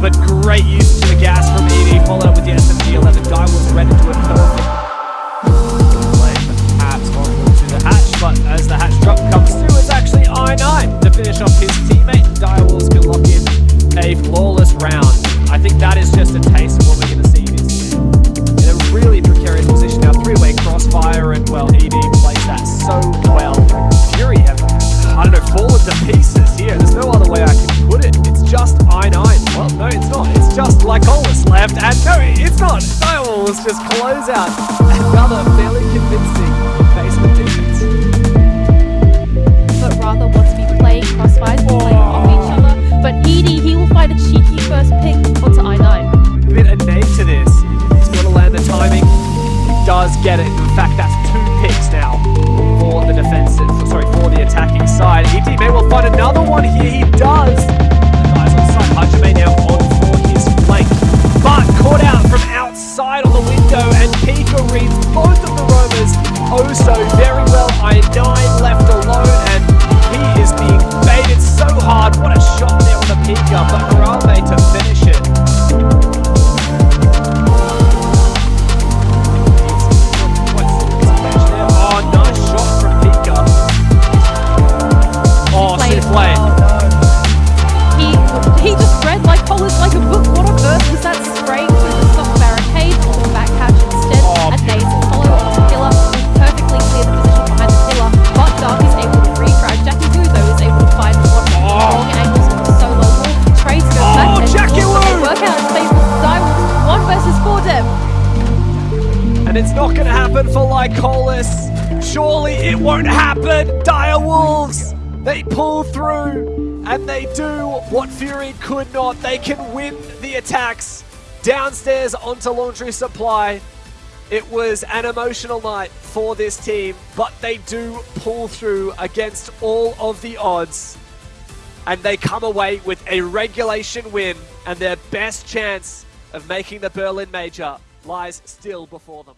but great use Another fairly convincing basement defense. but rather wants to be playing crossfires, playing off each oh. other. But Edie, he will find a cheeky first pick onto I9. Bit of name to this. He's got to land the timing. He does get it. In fact, that's two picks now for the defensive. Sorry, for the attacking side. ED may well find another Oh, so very well. I9 left alone, and it's not going to happen for Lycolis. Surely it won't happen. Dire Wolves, they pull through and they do what Fury could not. They can win the attacks downstairs onto Laundry Supply. It was an emotional night for this team, but they do pull through against all of the odds. And they come away with a regulation win, and their best chance of making the Berlin Major lies still before them.